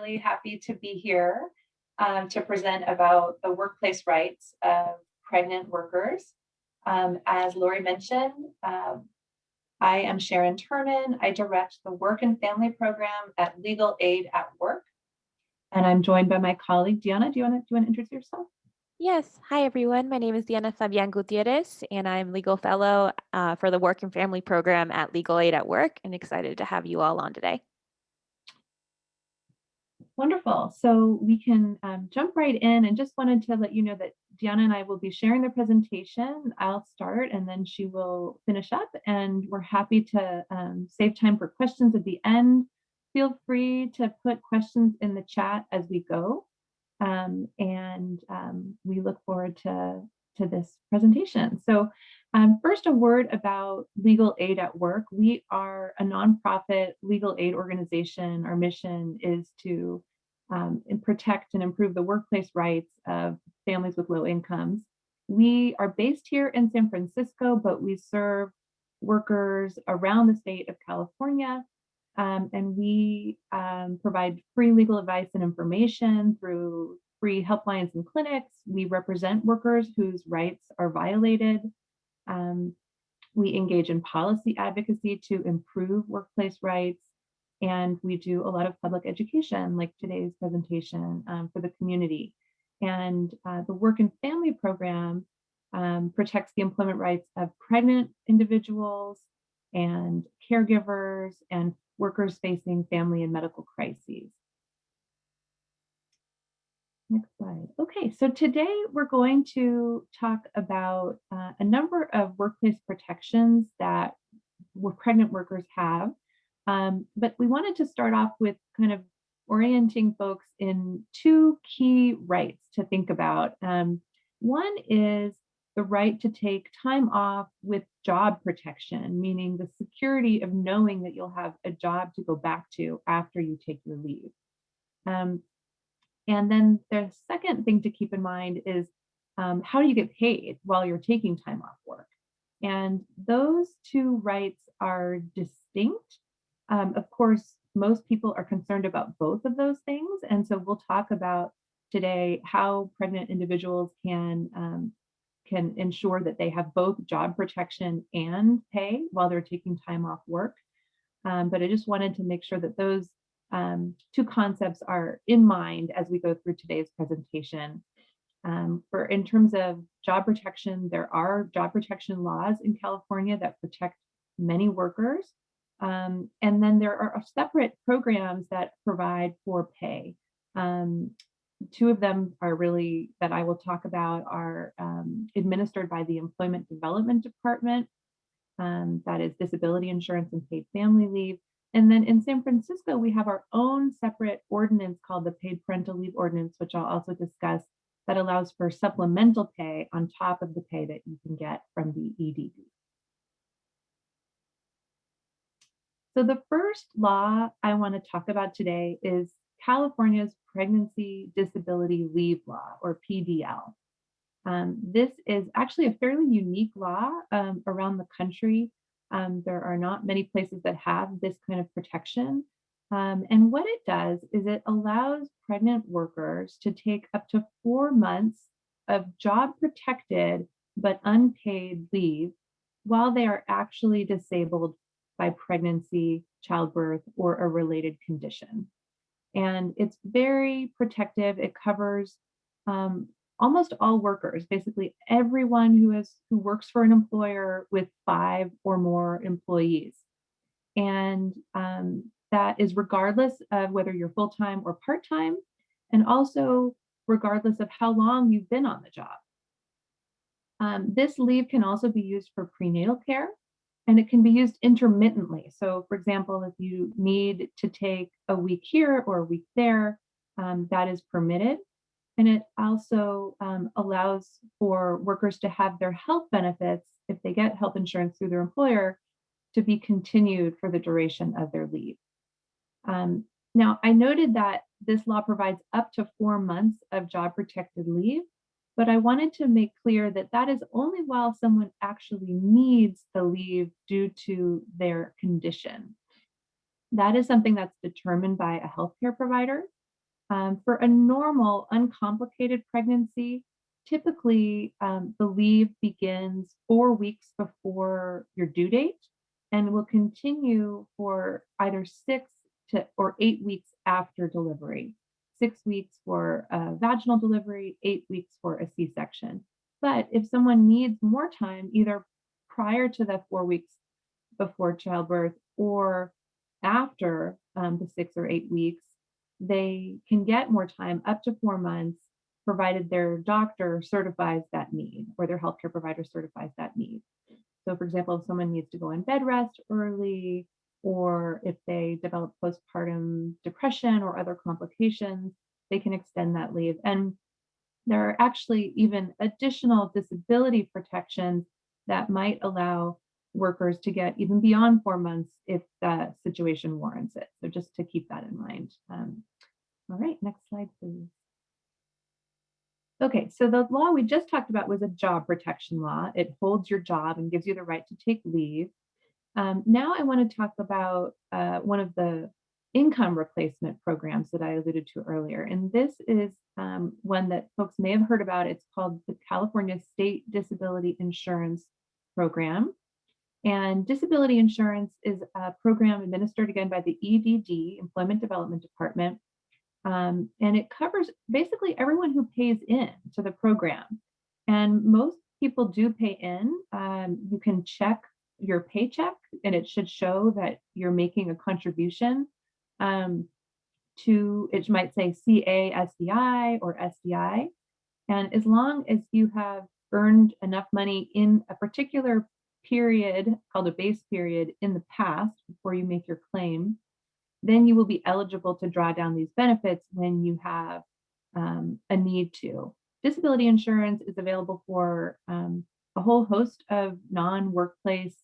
really happy to be here um, to present about the workplace rights of pregnant workers. Um, as Lori mentioned, um, I am Sharon Terman. I direct the Work and Family Program at Legal Aid at Work. And I'm joined by my colleague, Diana. Do you want to, introduce yourself? Yes. Hi, everyone. My name is Diana Fabian Gutierrez, and I'm legal fellow uh, for the Work and Family Program at Legal Aid at Work, and excited to have you all on today. Wonderful. So we can um, jump right in and just wanted to let you know that Diana and I will be sharing the presentation. I'll start and then she will finish up and we're happy to um, save time for questions at the end. Feel free to put questions in the chat as we go. Um, and um, we look forward to, to this presentation. So um, first, a word about Legal Aid at Work. We are a nonprofit legal aid organization. Our mission is to um, protect and improve the workplace rights of families with low incomes. We are based here in San Francisco, but we serve workers around the state of California um, and we um, provide free legal advice and information through free helplines and clinics. We represent workers whose rights are violated. Um, we engage in policy advocacy to improve workplace rights. And we do a lot of public education, like today's presentation um, for the community. And uh, the Work and Family Program um, protects the employment rights of pregnant individuals and caregivers and workers facing family and medical crises. Next slide. Okay, so today we're going to talk about uh, a number of workplace protections that pregnant workers have. Um, but we wanted to start off with kind of orienting folks in two key rights to think about. Um, one is the right to take time off with job protection, meaning the security of knowing that you'll have a job to go back to after you take your leave. Um, and then the second thing to keep in mind is um, how do you get paid while you're taking time off work? And those two rights are distinct. Um, of course, most people are concerned about both of those things. And so we'll talk about today how pregnant individuals can um, can ensure that they have both job protection and pay while they're taking time off work. Um, but I just wanted to make sure that those um, two concepts are in mind as we go through today's presentation. Um, for in terms of job protection, there are job protection laws in California that protect many workers. Um, and then there are separate programs that provide for pay. Um, two of them are really that I will talk about are um, administered by the Employment Development Department. Um, that is disability insurance and paid family leave. And then in San Francisco, we have our own separate ordinance called the Paid Parental Leave Ordinance, which I'll also discuss, that allows for supplemental pay on top of the pay that you can get from the EDD. So the first law I want to talk about today is California's Pregnancy Disability Leave Law, or PDL. Um, this is actually a fairly unique law um, around the country. Um, there are not many places that have this kind of protection. Um, and what it does is it allows pregnant workers to take up to four months of job protected but unpaid leave while they are actually disabled by pregnancy, childbirth, or a related condition and it's very protective. It covers um, almost all workers, basically everyone who is who works for an employer with five or more employees. And um, that is regardless of whether you're full-time or part-time, and also regardless of how long you've been on the job. Um, this leave can also be used for prenatal care and it can be used intermittently. So for example, if you need to take a week here or a week there, um, that is permitted. And it also um, allows for workers to have their health benefits, if they get health insurance through their employer, to be continued for the duration of their leave. Um, now, I noted that this law provides up to four months of job protected leave, but I wanted to make clear that that is only while someone actually needs the leave due to their condition. That is something that's determined by a healthcare provider. Um, for a normal, uncomplicated pregnancy, typically um, the leave begins four weeks before your due date and will continue for either six to or eight weeks after delivery. Six weeks for a vaginal delivery, eight weeks for a C-section. But if someone needs more time, either prior to the four weeks before childbirth or after um, the six or eight weeks, they can get more time up to four months, provided their doctor certifies that need or their healthcare provider certifies that need. So for example, if someone needs to go on bed rest early, or if they develop postpartum depression or other complications, they can extend that leave. And there are actually even additional disability protections that might allow workers to get even beyond four months if the situation warrants it. So just to keep that in mind. Um, all right, next slide, please. Okay, so the law we just talked about was a job protection law. It holds your job and gives you the right to take leave. Um, now I want to talk about uh, one of the income replacement programs that I alluded to earlier. And this is um, one that folks may have heard about. It's called the California State Disability Insurance Program. And disability insurance is a program administered again by the EDD, Employment Development Department. Um, and it covers basically everyone who pays in to the program. And most people do pay in. Um, you can check your paycheck and it should show that you're making a contribution um, to, it might say CASDI or SDI. And as long as you have earned enough money in a particular period called a base period in the past before you make your claim, then you will be eligible to draw down these benefits when you have um, a need to. Disability insurance is available for um, a whole host of non-workplace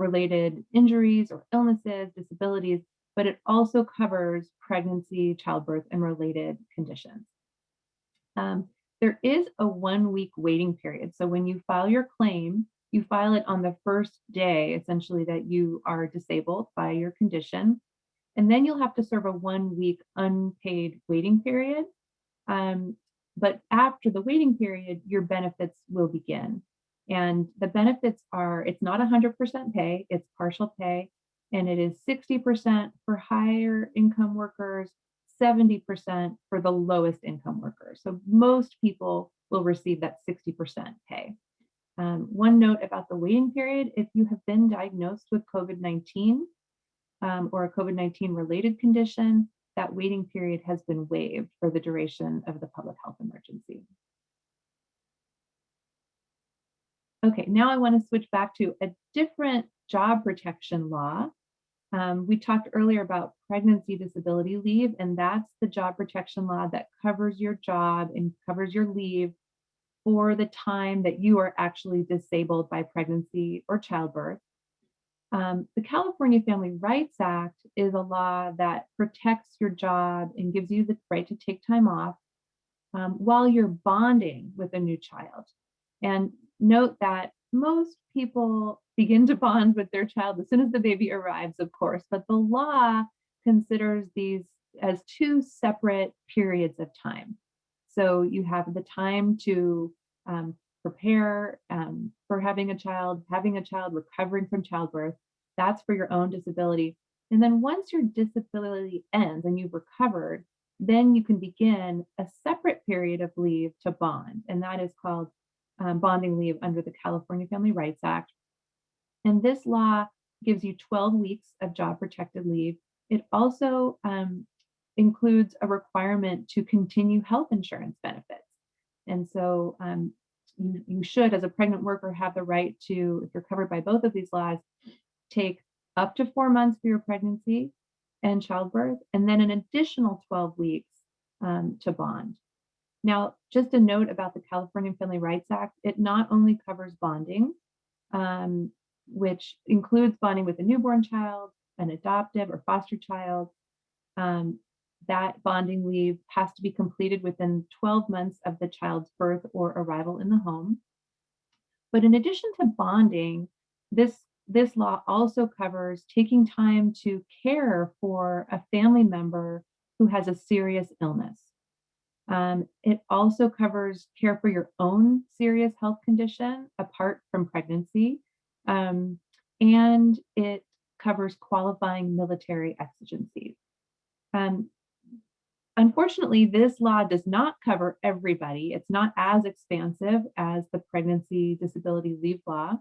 related injuries or illnesses, disabilities, but it also covers pregnancy, childbirth, and related conditions. Um, there is a one week waiting period. So when you file your claim, you file it on the first day, essentially, that you are disabled by your condition. And then you'll have to serve a one week unpaid waiting period. Um, but after the waiting period, your benefits will begin. And the benefits are, it's not 100% pay, it's partial pay, and it is 60% for higher income workers, 70% for the lowest income workers. So most people will receive that 60% pay. Um, one note about the waiting period, if you have been diagnosed with COVID-19 um, or a COVID-19 related condition, that waiting period has been waived for the duration of the public health emergency. Okay, now I want to switch back to a different job protection law. Um, we talked earlier about pregnancy disability leave, and that's the job protection law that covers your job and covers your leave for the time that you are actually disabled by pregnancy or childbirth. Um, the California Family Rights Act is a law that protects your job and gives you the right to take time off um, while you're bonding with a new child. And note that most people begin to bond with their child as soon as the baby arrives, of course, but the law considers these as two separate periods of time. So you have the time to um, prepare um, for having a child, having a child, recovering from childbirth. That's for your own disability. And then once your disability ends and you've recovered, then you can begin a separate period of leave to bond. And that is called um, bonding leave under the California Family Rights Act. And this law gives you 12 weeks of job protected leave. It also um, includes a requirement to continue health insurance benefits. And so um, you, you should, as a pregnant worker, have the right to, if you're covered by both of these laws, take up to four months for your pregnancy and childbirth, and then an additional 12 weeks um, to bond. Now, just a note about the California Family Rights Act, it not only covers bonding, um, which includes bonding with a newborn child, an adoptive or foster child. Um, that bonding leave has to be completed within 12 months of the child's birth or arrival in the home. But in addition to bonding, this, this law also covers taking time to care for a family member who has a serious illness. Um, it also covers care for your own serious health condition apart from pregnancy. Um, and it covers qualifying military exigencies. Um, unfortunately, this law does not cover everybody. It's not as expansive as the pregnancy disability leave law.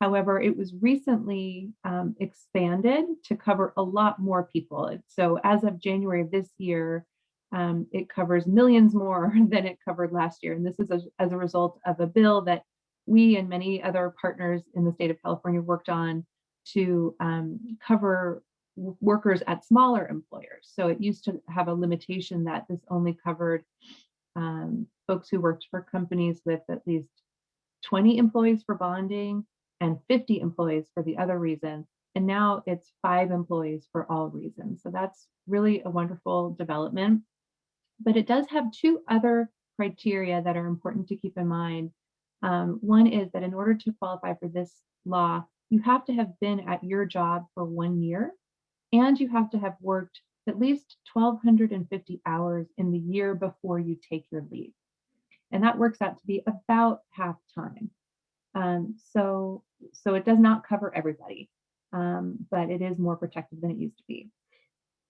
However, it was recently um, expanded to cover a lot more people. So as of January of this year, um, it covers millions more than it covered last year. And this is a, as a result of a bill that we and many other partners in the state of California worked on to um, cover workers at smaller employers. So it used to have a limitation that this only covered um, folks who worked for companies with at least 20 employees for bonding and 50 employees for the other reason. And now it's five employees for all reasons. So that's really a wonderful development. But it does have two other criteria that are important to keep in mind. Um, one is that in order to qualify for this law, you have to have been at your job for one year and you have to have worked at least 1,250 hours in the year before you take your leave. And that works out to be about half time. Um, so, so it does not cover everybody, um, but it is more protective than it used to be.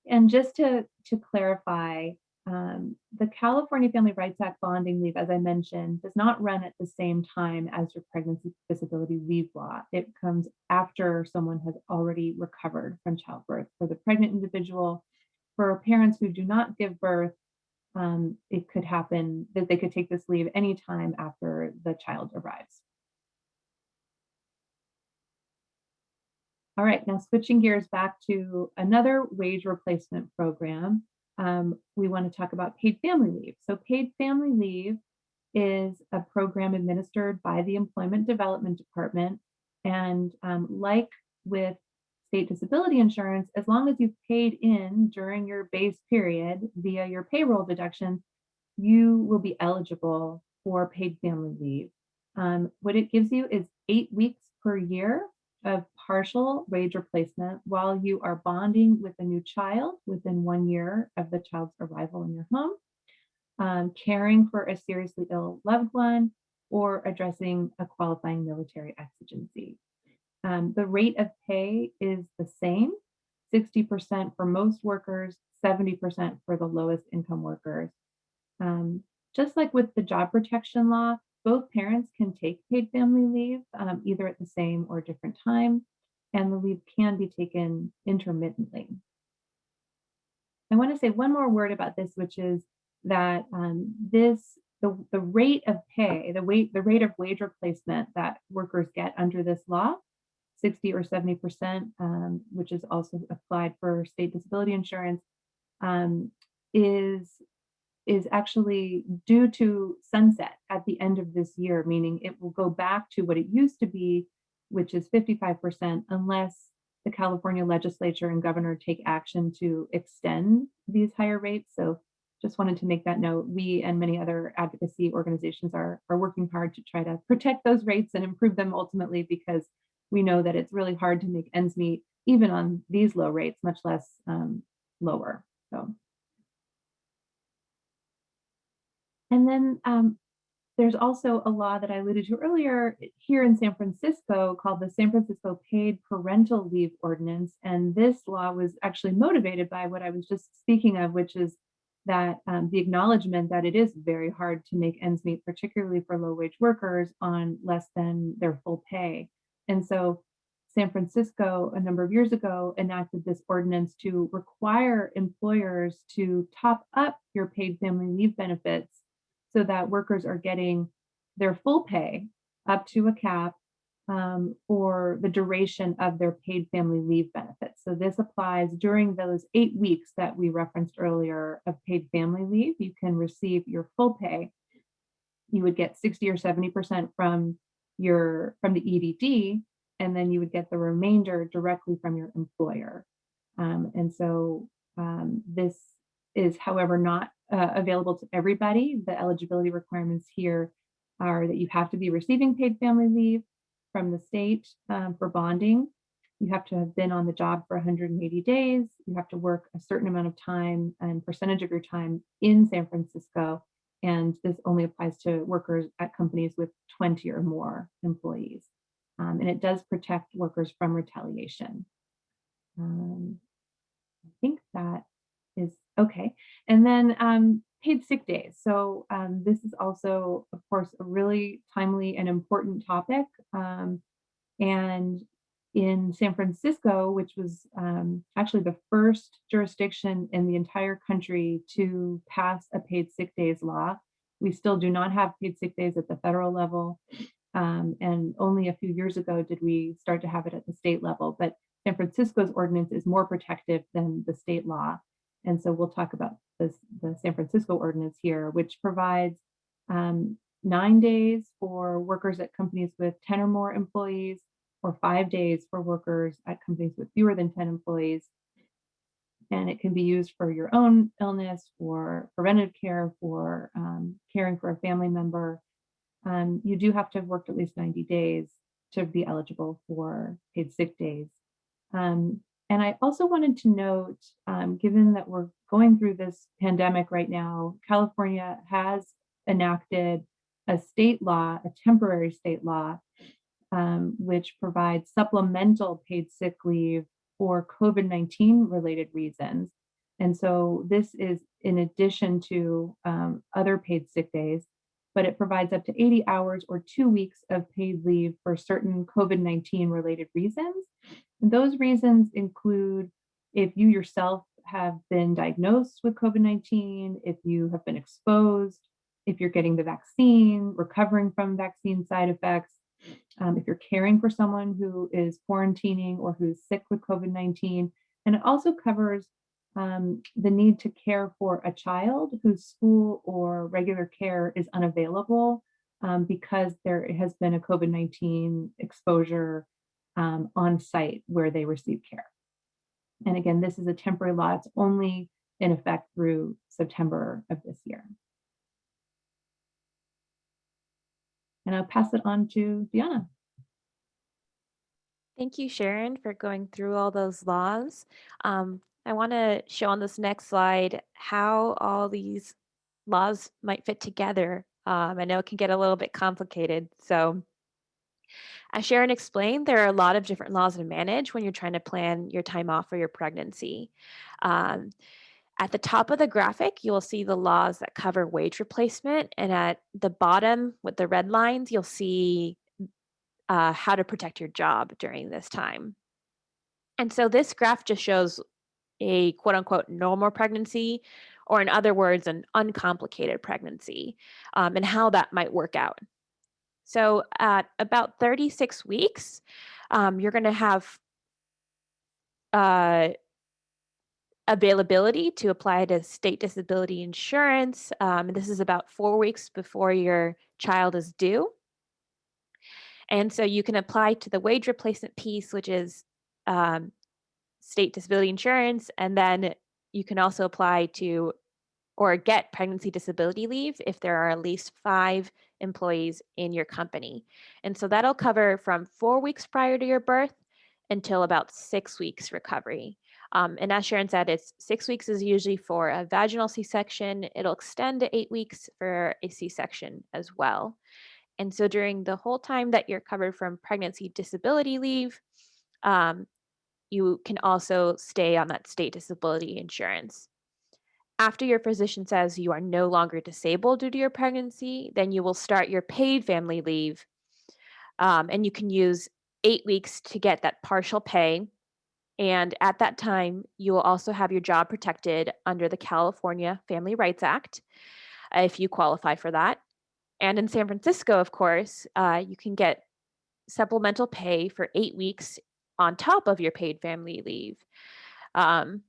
And just to, to clarify, um, the California Family Rights Act bonding leave, as I mentioned, does not run at the same time as your pregnancy disability leave law. It comes after someone has already recovered from childbirth. For the pregnant individual, for parents who do not give birth, um, it could happen that they could take this leave anytime after the child arrives. All right, now switching gears back to another wage replacement program um, we want to talk about paid family leave. So paid family leave is a program administered by the Employment Development Department. And um, like with state disability insurance, as long as you've paid in during your base period via your payroll deduction, you will be eligible for paid family leave. Um, what it gives you is eight weeks per year of partial wage replacement while you are bonding with a new child within one year of the child's arrival in your home, um, caring for a seriously ill loved one, or addressing a qualifying military exigency. Um, the rate of pay is the same, 60% for most workers, 70% for the lowest income workers. Um, just like with the job protection law, both parents can take paid family leave um, either at the same or different time, and the leave can be taken intermittently. I want to say one more word about this, which is that um, this the, the rate of pay, the weight, the rate of wage replacement that workers get under this law, 60 or 70%, um, which is also applied for state disability insurance, um, is is actually due to sunset at the end of this year, meaning it will go back to what it used to be, which is 55%, unless the California legislature and governor take action to extend these higher rates. So just wanted to make that note. We and many other advocacy organizations are, are working hard to try to protect those rates and improve them ultimately because we know that it's really hard to make ends meet even on these low rates, much less um, lower. So And then um, there's also a law that I alluded to earlier here in San Francisco called the San Francisco Paid Parental Leave Ordinance. And this law was actually motivated by what I was just speaking of, which is that um, the acknowledgement that it is very hard to make ends meet, particularly for low wage workers on less than their full pay. And so San Francisco a number of years ago enacted this ordinance to require employers to top up your paid family leave benefits so that workers are getting their full pay up to a cap um, for the duration of their paid family leave benefits. So this applies during those eight weeks that we referenced earlier of paid family leave. You can receive your full pay. You would get 60 or 70% from your from the EDD, and then you would get the remainder directly from your employer. Um, and so um, this is, however, not uh, available to everybody. The eligibility requirements here are that you have to be receiving paid family leave from the state um, for bonding. you have to have been on the job for 180 days. You have to work a certain amount of time and percentage of your time in San Francisco. And this only applies to workers at companies with 20 or more employees. Um, and it does protect workers from retaliation. Um, I think that okay. And then um, paid sick days. So um, this is also, of course, a really timely and important topic. Um, and in San Francisco, which was um, actually the first jurisdiction in the entire country to pass a paid sick days law, we still do not have paid sick days at the federal level. Um, and only a few years ago did we start to have it at the state level. But San Francisco's ordinance is more protective than the state law. And so we'll talk about this, the San Francisco ordinance here, which provides um, nine days for workers at companies with 10 or more employees, or five days for workers at companies with fewer than 10 employees. And it can be used for your own illness, for preventive care, for um, caring for a family member. Um, you do have to have worked at least 90 days to be eligible for paid sick days. Um, and I also wanted to note, um, given that we're going through this pandemic right now, California has enacted a state law, a temporary state law, um, which provides supplemental paid sick leave for COVID-19 related reasons. And so this is in addition to um, other paid sick days, but it provides up to 80 hours or two weeks of paid leave for certain COVID-19 related reasons. And those reasons include if you yourself have been diagnosed with COVID-19, if you have been exposed, if you're getting the vaccine, recovering from vaccine side effects, um, if you're caring for someone who is quarantining or who's sick with COVID-19. And it also covers um, the need to care for a child whose school or regular care is unavailable um, because there has been a COVID-19 exposure um, on site where they receive care. And again, this is a temporary law. It's only in effect through September of this year. And I'll pass it on to Diana. Thank you, Sharon, for going through all those laws. Um, I want to show on this next slide how all these laws might fit together. Um, I know it can get a little bit complicated. So as Sharon explained, there are a lot of different laws to manage when you're trying to plan your time off for your pregnancy. Um, at the top of the graphic, you will see the laws that cover wage replacement. And at the bottom with the red lines, you'll see uh, how to protect your job during this time. And so this graph just shows a quote unquote normal pregnancy, or in other words, an uncomplicated pregnancy, um, and how that might work out. So at about 36 weeks, um, you're going to have uh, availability to apply to state disability insurance. Um, this is about four weeks before your child is due. And so you can apply to the wage replacement piece, which is um, state disability insurance. And then you can also apply to or get pregnancy disability leave if there are at least five employees in your company. And so that'll cover from four weeks prior to your birth until about six weeks recovery. Um, and as Sharon said, it's six weeks is usually for a vaginal C-section. It'll extend to eight weeks for a C-section as well. And so during the whole time that you're covered from pregnancy disability leave, um, you can also stay on that state disability insurance. After your physician says you are no longer disabled due to your pregnancy, then you will start your paid family leave. Um, and you can use eight weeks to get that partial pay and at that time, you will also have your job protected under the California Family Rights Act, if you qualify for that. And in San Francisco, of course, uh, you can get supplemental pay for eight weeks on top of your paid family leave um,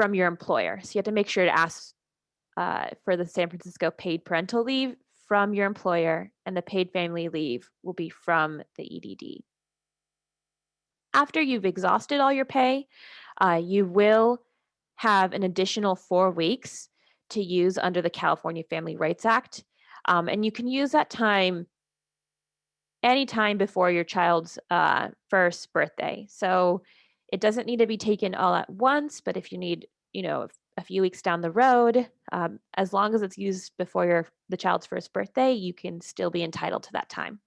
from your employer. So you have to make sure to ask uh, for the San Francisco paid parental leave from your employer, and the paid family leave will be from the EDD. After you've exhausted all your pay, uh, you will have an additional four weeks to use under the California Family Rights Act. Um, and you can use that time anytime before your child's uh, first birthday. So it doesn't need to be taken all at once, but if you need, you know, a few weeks down the road, um, as long as it's used before your the child's first birthday, you can still be entitled to that time.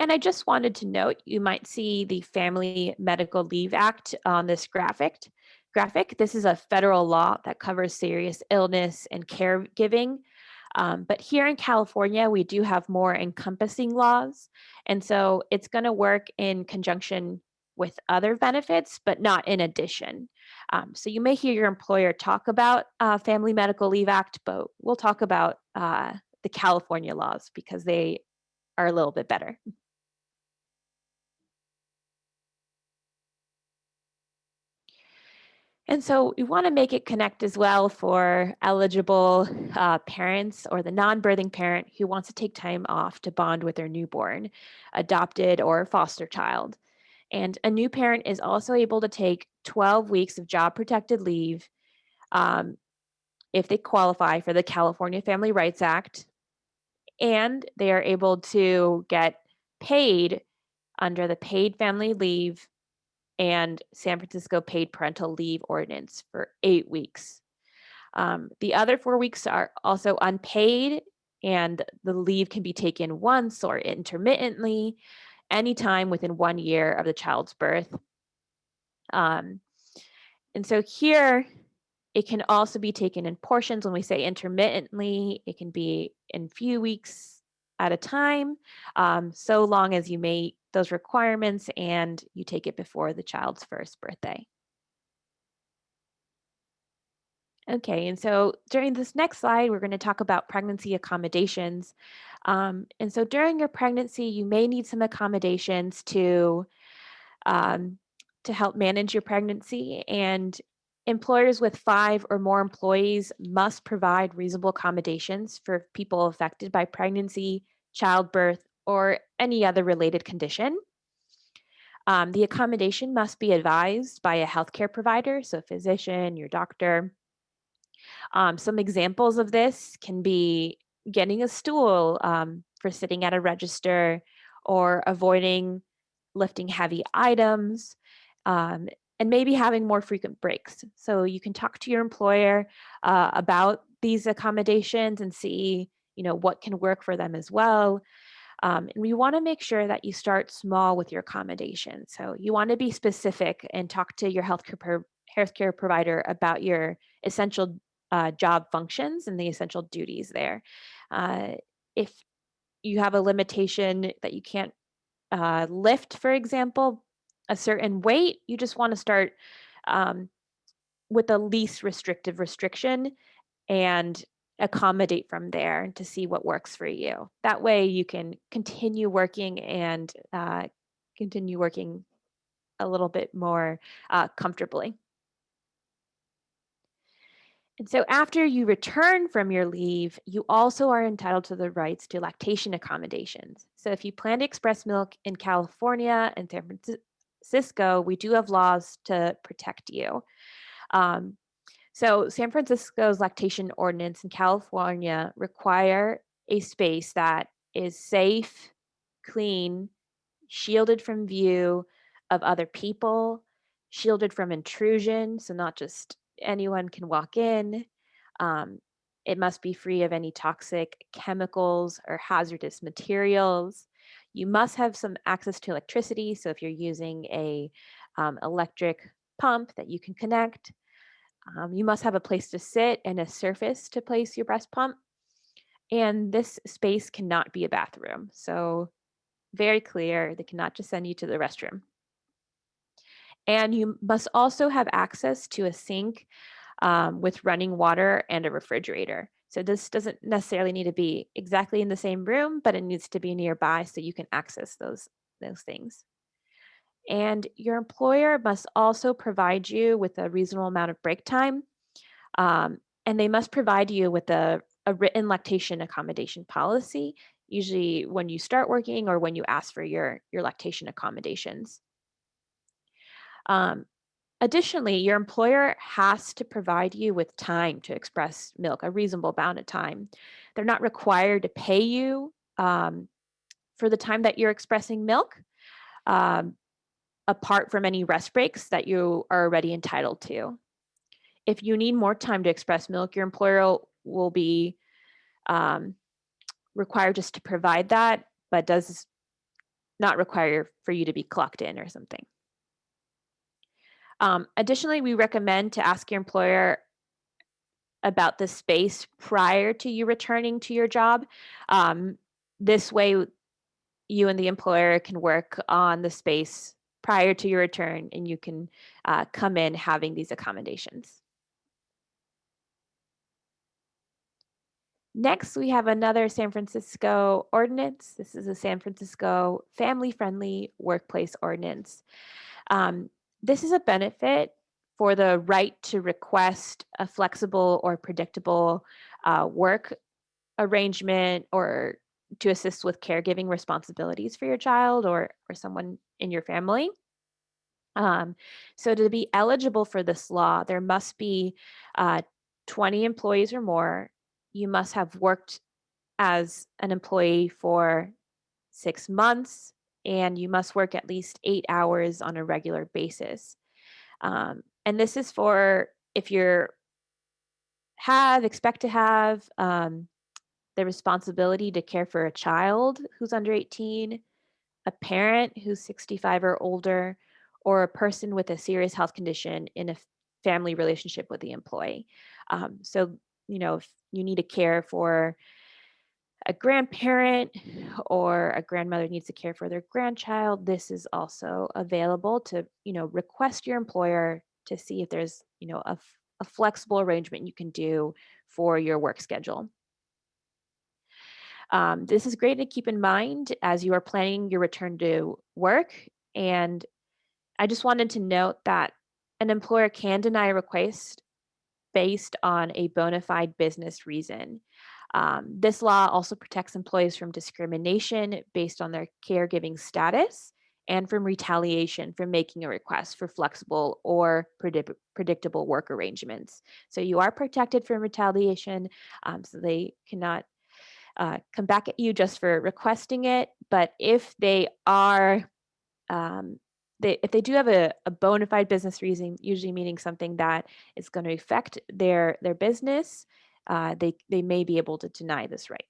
And I just wanted to note, you might see the Family Medical Leave Act on this graphic. Graphic. This is a federal law that covers serious illness and caregiving. Um, but here in California, we do have more encompassing laws. And so it's going to work in conjunction with other benefits, but not in addition. Um, so you may hear your employer talk about uh, Family Medical Leave Act, but we'll talk about uh, the California laws because they are a little bit better. And so we want to make it connect as well for eligible uh, parents or the non-birthing parent who wants to take time off to bond with their newborn, adopted or foster child. And a new parent is also able to take 12 weeks of job protected leave um, if they qualify for the California Family Rights Act. And they are able to get paid under the paid family leave and San Francisco paid parental leave ordinance for eight weeks. Um, the other four weeks are also unpaid and the leave can be taken once or intermittently anytime within one year of the child's birth. Um, and so here, it can also be taken in portions. When we say intermittently, it can be in few weeks at a time, um, so long as you meet those requirements and you take it before the child's first birthday. Okay, and so during this next slide, we're going to talk about pregnancy accommodations. Um, and so during your pregnancy, you may need some accommodations to, um, to help manage your pregnancy. And employers with five or more employees must provide reasonable accommodations for people affected by pregnancy, childbirth, or any other related condition. Um, the accommodation must be advised by a healthcare provider, so physician, your doctor. Um, some examples of this can be getting a stool um, for sitting at a register or avoiding lifting heavy items um, and maybe having more frequent breaks. So you can talk to your employer uh, about these accommodations and see you know, what can work for them as well. Um, and we want to make sure that you start small with your accommodation. So you want to be specific and talk to your healthcare, pro healthcare provider about your essential uh, job functions and the essential duties there. Uh, if you have a limitation that you can't uh, lift, for example, a certain weight, you just want to start um, with the least restrictive restriction and accommodate from there to see what works for you. That way you can continue working and uh, continue working a little bit more uh, comfortably. And so after you return from your leave, you also are entitled to the rights to lactation accommodations. So if you plan to express milk in California and San Francisco, we do have laws to protect you. Um, so San Francisco's lactation ordinance in California require a space that is safe, clean, shielded from view of other people, shielded from intrusion, so not just anyone can walk in. Um, it must be free of any toxic chemicals or hazardous materials. You must have some access to electricity. So if you're using a um, electric pump that you can connect, um, you must have a place to sit and a surface to place your breast pump. And this space cannot be a bathroom. So very clear, they cannot just send you to the restroom. And you must also have access to a sink um, with running water and a refrigerator. So this doesn't necessarily need to be exactly in the same room, but it needs to be nearby so you can access those, those things. And your employer must also provide you with a reasonable amount of break time. Um, and they must provide you with a, a written lactation accommodation policy, usually when you start working or when you ask for your, your lactation accommodations. Um, additionally, your employer has to provide you with time to express milk, a reasonable amount of time. They're not required to pay you um, for the time that you're expressing milk, um, apart from any rest breaks that you are already entitled to. If you need more time to express milk, your employer will be um, required just to provide that, but does not require for you to be clocked in or something. Um, additionally, we recommend to ask your employer about the space prior to you returning to your job. Um, this way, you and the employer can work on the space prior to your return and you can uh, come in having these accommodations. Next, we have another San Francisco ordinance. This is a San Francisco family-friendly workplace ordinance. Um, this is a benefit for the right to request a flexible or predictable uh, work arrangement or to assist with caregiving responsibilities for your child or, or someone in your family. Um, so to be eligible for this law, there must be uh, 20 employees or more. You must have worked as an employee for six months and you must work at least eight hours on a regular basis. Um, and this is for if you're have, expect to have um, the responsibility to care for a child who's under 18, a parent who's 65 or older, or a person with a serious health condition in a family relationship with the employee. Um, so, you know, if you need to care for a grandparent or a grandmother needs to care for their grandchild, this is also available to, you know, request your employer to see if there's, you know, a, a flexible arrangement you can do for your work schedule. Um, this is great to keep in mind as you are planning your return to work. And I just wanted to note that an employer can deny a request based on a bona fide business reason. Um, this law also protects employees from discrimination based on their caregiving status and from retaliation for making a request for flexible or predict predictable work arrangements. So you are protected from retaliation, um, so they cannot uh, come back at you just for requesting it. But if they are, um, they, if they do have a, a bona fide business reason, usually meaning something that is going to affect their their business, uh, they they may be able to deny this right.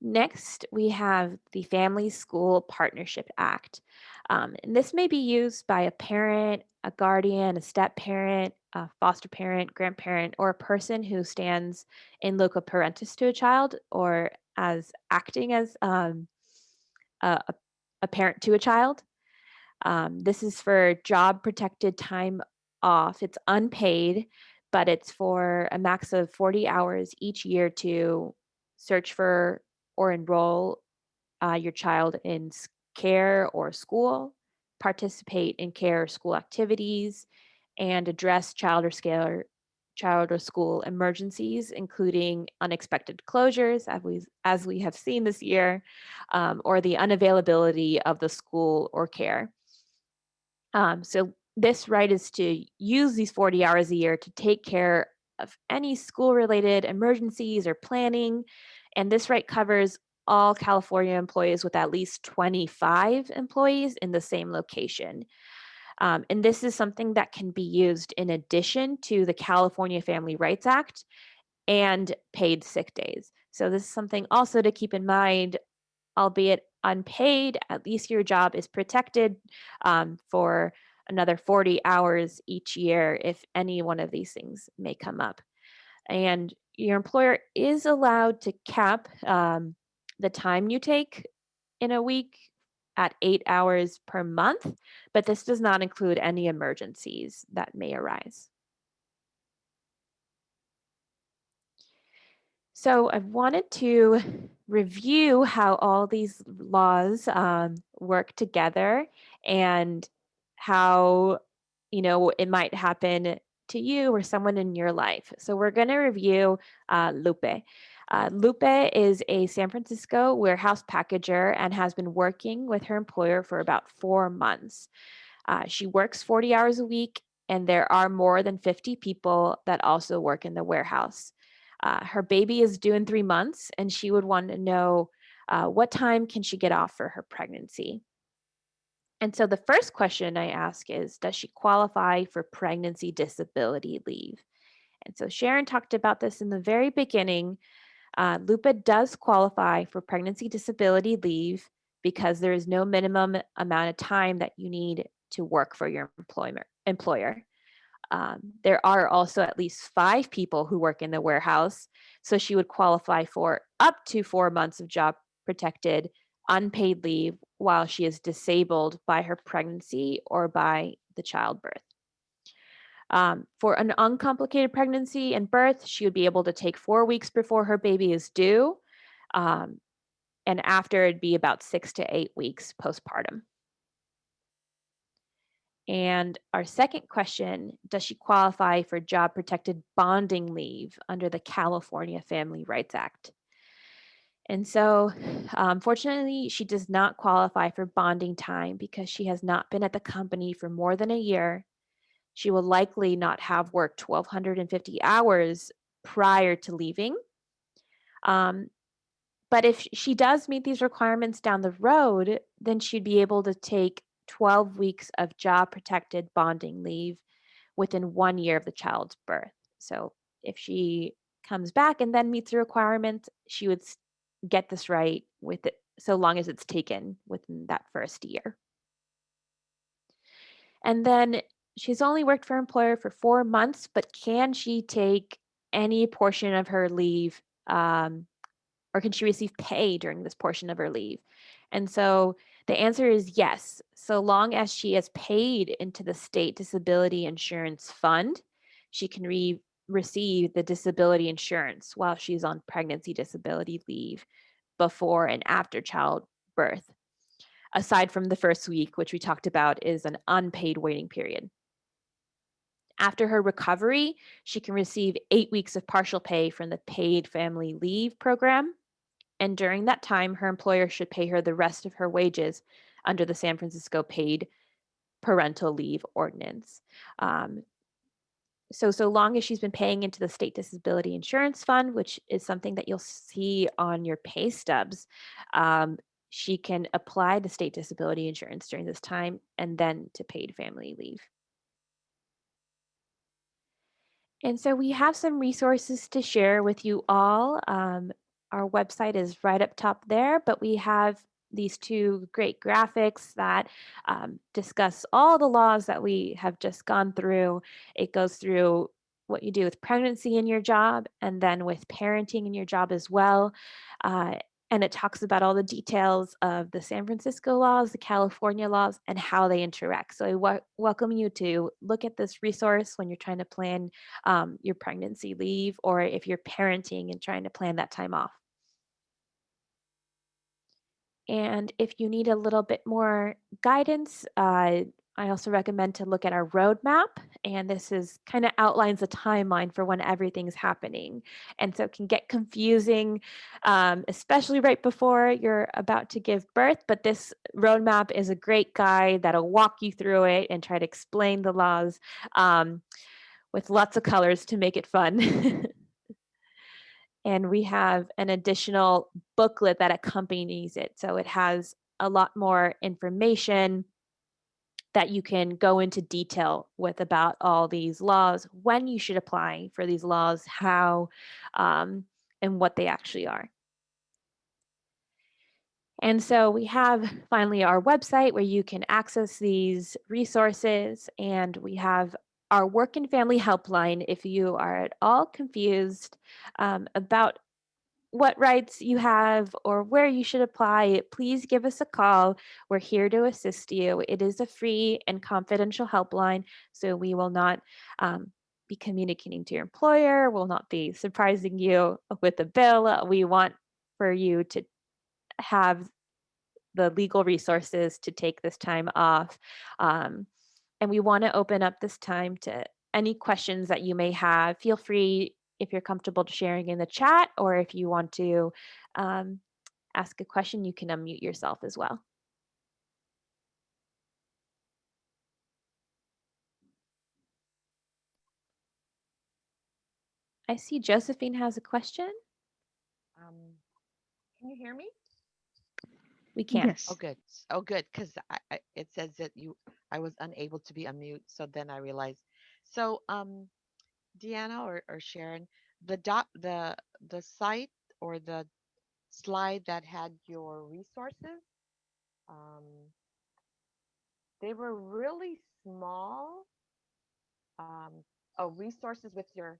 Next, we have the Family School Partnership Act. Um, and this may be used by a parent, a guardian, a step parent, a foster parent, grandparent, or a person who stands in loco parentis to a child or as acting as um, a, a, parent to a child. Um, this is for job protected time off. It's unpaid, but it's for a max of 40 hours each year to search for or enroll uh, your child in care or school, participate in care or school activities, and address child or scale child or school emergencies, including unexpected closures, as we, as we have seen this year, um, or the unavailability of the school or care. Um, so this right is to use these 40 hours a year to take care of any school related emergencies or planning and this right covers all California employees with at least 25 employees in the same location. Um, and this is something that can be used in addition to the California Family Rights Act and paid sick days. So this is something also to keep in mind, albeit unpaid, at least your job is protected um, for another 40 hours each year if any one of these things may come up. And your employer is allowed to cap um, the time you take in a week at eight hours per month, but this does not include any emergencies that may arise. So I wanted to review how all these laws um, work together and how, you know, it might happen to you or someone in your life. So we're going to review uh, Lupe. Uh, Lupe is a San Francisco warehouse packager and has been working with her employer for about four months. Uh, she works 40 hours a week, and there are more than 50 people that also work in the warehouse. Uh, her baby is due in three months, and she would want to know uh, what time can she get off for her pregnancy. And so the first question I ask is Does she qualify for pregnancy disability leave? And so Sharon talked about this in the very beginning. Uh, Lupe does qualify for pregnancy disability leave because there is no minimum amount of time that you need to work for your employment, employer. Um, there are also at least five people who work in the warehouse, so she would qualify for up to four months of job protected unpaid leave while she is disabled by her pregnancy or by the childbirth. Um, for an uncomplicated pregnancy and birth, she would be able to take four weeks before her baby is due. Um, and after it'd be about six to eight weeks postpartum. And our second question, does she qualify for job protected bonding leave under the California Family Rights Act? And so, unfortunately, she does not qualify for bonding time because she has not been at the company for more than a year. She will likely not have worked 1,250 hours prior to leaving. Um, but if she does meet these requirements down the road, then she'd be able to take 12 weeks of job protected bonding leave within one year of the child's birth. So if she comes back and then meets the requirements, she would get this right with it so long as it's taken within that first year. And then she's only worked for employer for four months, but can she take any portion of her leave um, or can she receive pay during this portion of her leave? And so the answer is yes, so long as she has paid into the state disability insurance fund, she can re- receive the disability insurance while she's on pregnancy disability leave before and after childbirth. Aside from the first week, which we talked about is an unpaid waiting period. After her recovery, she can receive eight weeks of partial pay from the paid family leave program. And during that time, her employer should pay her the rest of her wages under the San Francisco paid parental leave ordinance. Um, so so long as she's been paying into the state disability insurance fund which is something that you'll see on your pay stubs um, she can apply the state disability insurance during this time and then to paid family leave. And so we have some resources to share with you all um, our website is right up top there but we have these two great graphics that um, discuss all the laws that we have just gone through. It goes through what you do with pregnancy in your job and then with parenting in your job as well. Uh, and it talks about all the details of the San Francisco laws, the California laws, and how they interact. So I welcome you to look at this resource when you're trying to plan um, your pregnancy leave or if you're parenting and trying to plan that time off. And if you need a little bit more guidance, uh, I also recommend to look at our roadmap. And this is kind of outlines a timeline for when everything's happening. And so it can get confusing, um, especially right before you're about to give birth. But this roadmap is a great guide that'll walk you through it and try to explain the laws um, with lots of colors to make it fun. and we have an additional booklet that accompanies it. So it has a lot more information that you can go into detail with about all these laws, when you should apply for these laws, how, um, and what they actually are. And so we have finally our website where you can access these resources, and we have our work and family helpline if you are at all confused um, about what rights you have or where you should apply, please give us a call. We're here to assist you. It is a free and confidential helpline, so we will not um, be communicating to your employer, will not be surprising you with a bill. We want for you to have the legal resources to take this time off. Um, and we want to open up this time to any questions that you may have. Feel free if you're comfortable sharing in the chat or if you want to um, ask a question, you can unmute yourself as well. I see Josephine has a question. Um, can you hear me? We can. Yes. Oh, good. Oh, good. Because I, I, it says that you, I was unable to be unmute. So then I realized. So, um, Deanna or, or Sharon, the dot, the, the site or the slide that had your resources, um, they were really small. Um, oh, resources with your,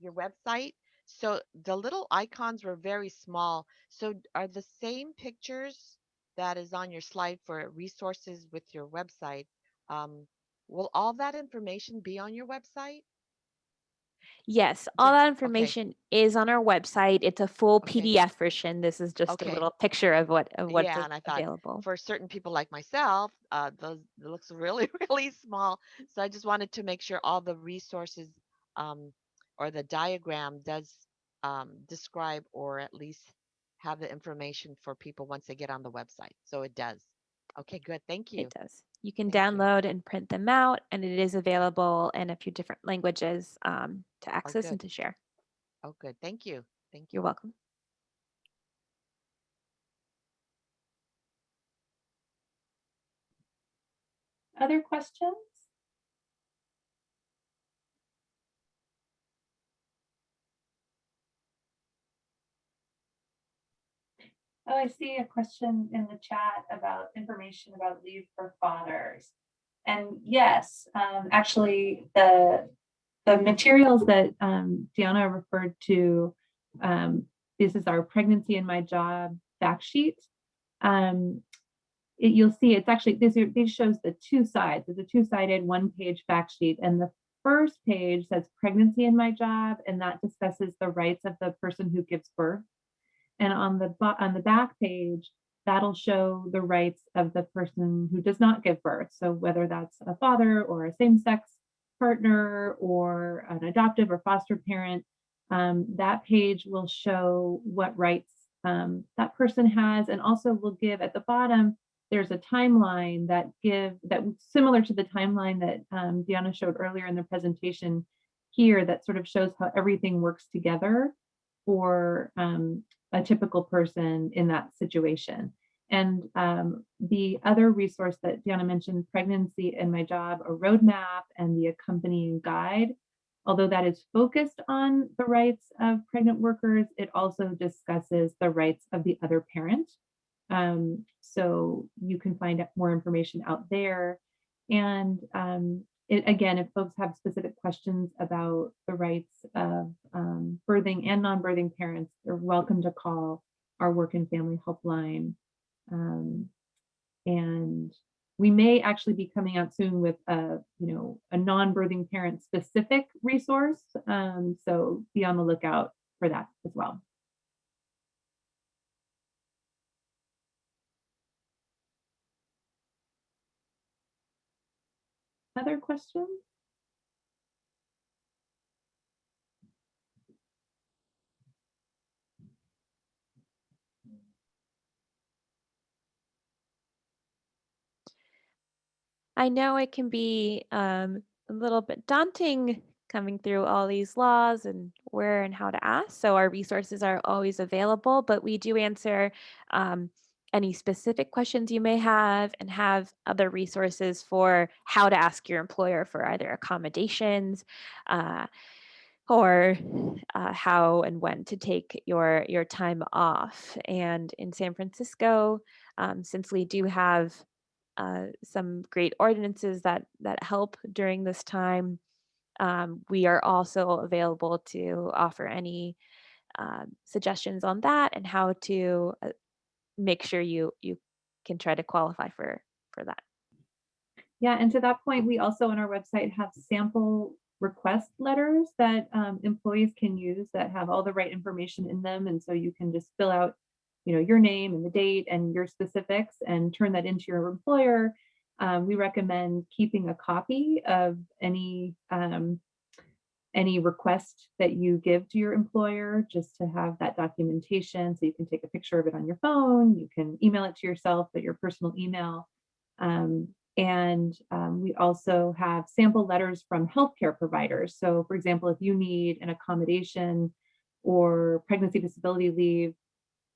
your website. So the little icons were very small. So are the same pictures that is on your slide for resources with your website? Um, will all that information be on your website? Yes, all that okay. information is on our website. It's a full Okay. PDF version. This is just Okay. a little picture of what of what's Yeah, and I thought available. for certain people like myself, uh, those it looks really, really small. So I just wanted to make sure all the resources um, or the diagram does um, describe or at least have the information for people once they get on the website. So it does. Okay, good. Thank you. It does. You can Thank you. download and print them out, and it is available in a few different languages um, to access and to share. Oh, good. Thank you. Thank you. You're welcome. Other questions? Oh, I see a question in the chat about information about leave for fathers. And yes, um, actually, the, the materials that um, Deanna referred to, um, this is our pregnancy in my job fact sheet. Um, it, you'll see it's actually this this shows the two sides. It's a two-sided one-page fact sheet, and the first page says pregnancy in my job, and that discusses the rights of the person who gives birth. And on the on the back page, that'll show the rights of the person who does not give birth. So whether that's a father or a same-sex partner or an adoptive or foster parent, um, that page will show what rights um, that person has, and also will give at the bottom there's a timeline that give that similar to the timeline that um, Deanna showed earlier in the presentation here that sort of shows how everything works together for um, a typical person in that situation. And um, the other resource that Deanna mentioned, Pregnancy in My Job, a roadmap and the accompanying guide, although that is focused on the rights of pregnant workers, it also discusses the rights of the other parent. Um, so you can find more information out there. And um, it, again, if folks have specific questions about the rights of um, birthing and non-birthing parents, they're welcome to call our work and family helpline. Um, and we may actually be coming out soon with a, you know, a non-birthing parent specific resource. Um, so be on the lookout for that as well. Other questions? I know it can be um, a little bit daunting coming through all these laws and where and how to ask. So our resources are always available, but we do answer um, any specific questions you may have and have other resources for how to ask your employer for either accommodations uh, or uh, how and when to take your your time off. And in San Francisco, um, since we do have uh, some great ordinances that that help during this time. Um, we are also available to offer any um, suggestions on that and how to uh, make sure you you can try to qualify for for that. Yeah, and to that point, we also on our website have sample request letters that um, employees can use that have all the right information in them. And so you can just fill out, you know, your name and the date and your specifics and turn that into your employer. Um, we recommend keeping a copy of any um, any request that you give to your employer just to have that documentation so you can take a picture of it on your phone you can email it to yourself at your personal email um, And um, we also have sample letters from healthcare providers. So for example, if you need an accommodation or pregnancy disability leave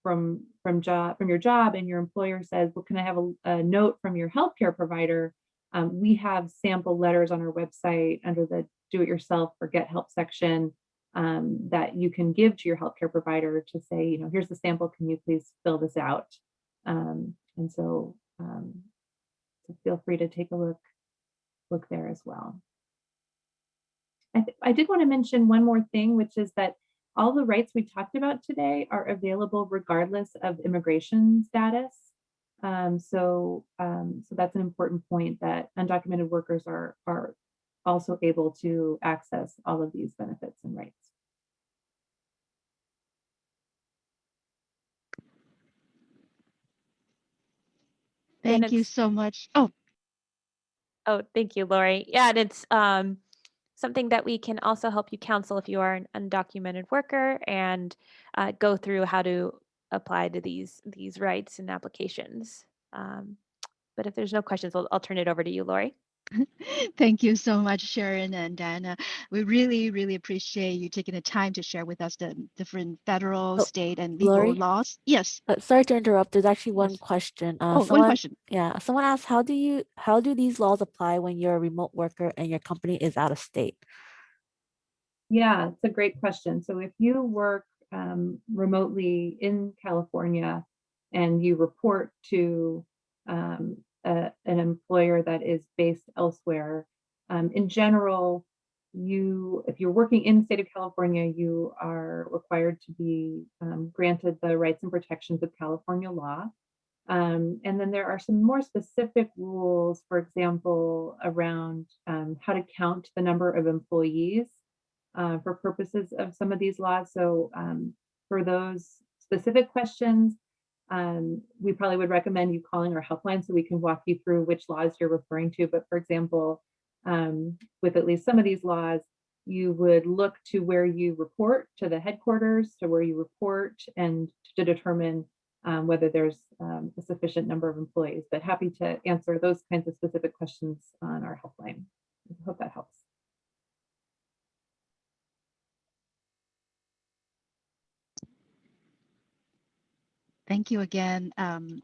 from, from job, from your job and your employer says, well, can I have a, a note from your healthcare provider? Um, we have sample letters on our website under the do it yourself or get help section um, that you can give to your healthcare provider to say, you know, here's the sample, can you please fill this out? Um, and so, um, so feel free to take a look, look there as well. I, I did want to mention one more thing, which is that all the rights we talked about today are available regardless of immigration status. Um, so, um, so that's an important point that undocumented workers are, are also able to access all of these benefits and rights. Thank you so much. Oh, Oh, thank you, Lori. Yeah, and it's um, something that we can also help you counsel if you are an undocumented worker and uh, go through how to apply to these these rights and applications. Um, but if there's no questions, I'll, I'll turn it over to you, Lori. thank you so much, Sharon and Diana. We really, really appreciate you taking the time to share with us the different federal, Oh, state, and legal Lori? laws. Yes. Uh, sorry to interrupt. There's actually one Yes. question. Uh, Oh, one someone, question. Yeah, someone asked, how do you how do these laws apply when you're a remote worker and your company is out of state? Yeah, it's a great question. So if you work um, remotely in California and you report to um, a- an employer that is based elsewhere, um, in general, you, if you're working in the state of California, you are required to be um, granted the rights and protections of California law. Um, and then there are some more specific rules, for example, around um, how to count the number of employees uh, for purposes of some of these laws. So um, for those specific questions, um, we probably would recommend you calling our helpline so we can walk you through which laws you're referring to. But for example, um, with at least some of these laws, you would look to where you report to the headquarters, to where you report and to determine um, whether there's um, a sufficient number of employees. But happy to answer those kinds of specific questions on our helpline. I hope that helps. Thank you again. Um,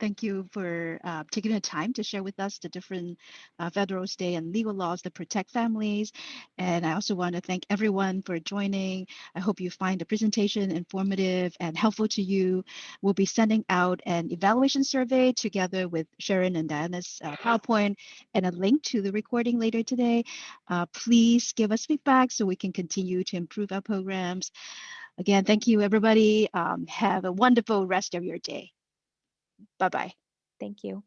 thank you for uh, taking the time to share with us the different uh, federal, state, and legal laws that protect families. And I also want to thank everyone for joining. I hope you find the presentation informative and helpful to you. We'll be sending out an evaluation survey together with Sharon and Diana's uh, PowerPoint and a link to the recording later today. Uh, please give us feedback so we can continue to improve our programs. Again, thank you, everybody. Um, have a wonderful rest of your day. Bye-bye. Thank you.